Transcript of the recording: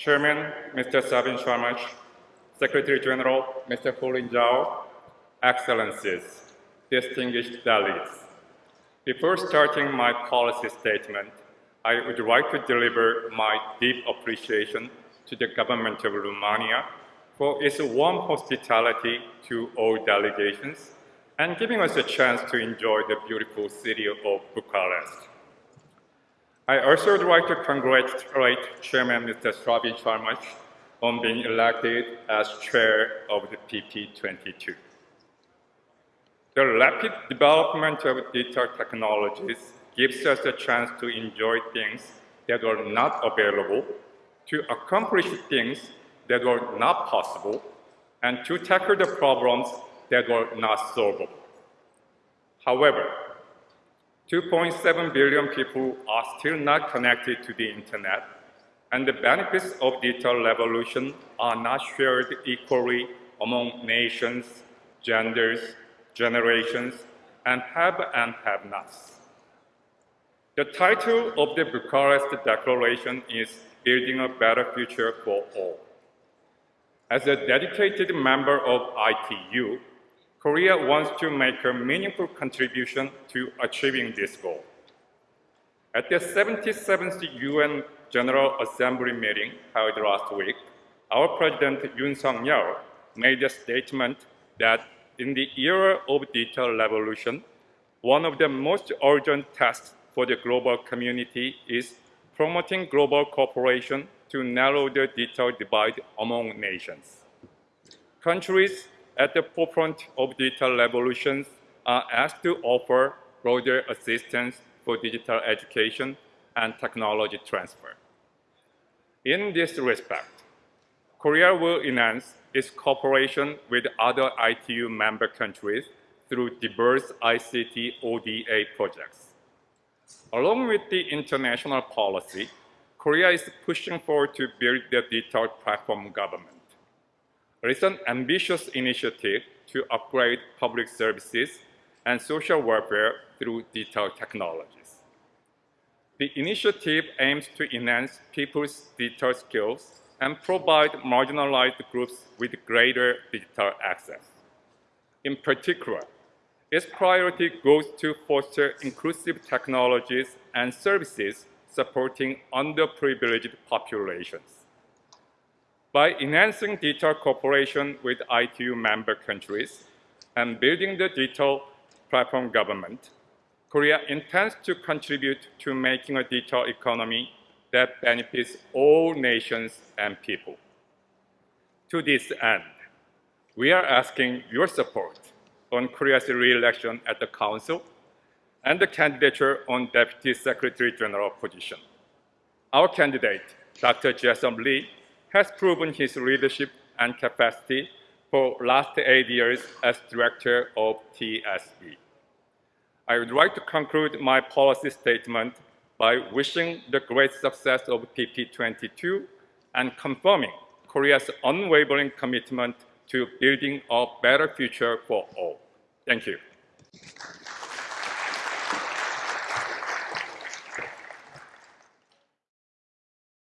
Chairman, Mr. Sabin Sârmaș, Secretary General, Mr. Houlin Zhao, Excellencies, distinguished delegates. Before starting my policy statement, I would like to deliver my deep appreciation to the government of Romania for its warm hospitality to all delegations and giving us a chance to enjoy the beautiful city of Bucharest. I also would like to congratulate Chairman Mr. Sabin Sârmaș on being elected as chair of the PP22. The rapid development of digital technologies gives us a chance to enjoy things that were not available, to accomplish things that were not possible, and to tackle the problems that were not solvable. However, 2.7 billion people are still not connected to the internet, and the benefits of digital revolution are not shared equally among nations, genders, generations, and have and have-nots. The title of the Bucharest Declaration is Building a Better Future for All. As a dedicated member of ITU, Korea wants to make a meaningful contribution to achieving this goal. At the 77th UN General Assembly meeting held last week, our President Yoon Suk-yeol made a statement that in the era of digital revolution, one of the most urgent tasks for the global community is promoting global cooperation to narrow the digital divide among nations. Countries at the forefront of digital revolutions are asked to offer broader assistance for digital education and technology transfer. In this respect, Korea will enhance its cooperation with other ITU member countries through diverse ICT ODA projects. Along with the international policy, Korea is pushing forward to build the digital platform government. An ambitious initiative to upgrade public services and social welfare through digital technologies. The initiative aims to enhance people's digital skills and provide marginalized groups with greater digital access. In particular, its priority goes to foster inclusive technologies and services supporting underprivileged populations. By enhancing digital cooperation with ITU member countries and building the digital platform government, Korea intends to contribute to making a digital economy that benefits all nations and people. To this end, we are asking your support on Korea's re-election at the Council and the candidature on Deputy Secretary General position. Our candidate, Dr. Chaesub Lee, has proven his leadership and capacity for last eight years as Director of TSB. I would like to conclude my policy statement by wishing the great success of PP22 and confirming Korea's unwavering commitment to building a better future for all. Thank you.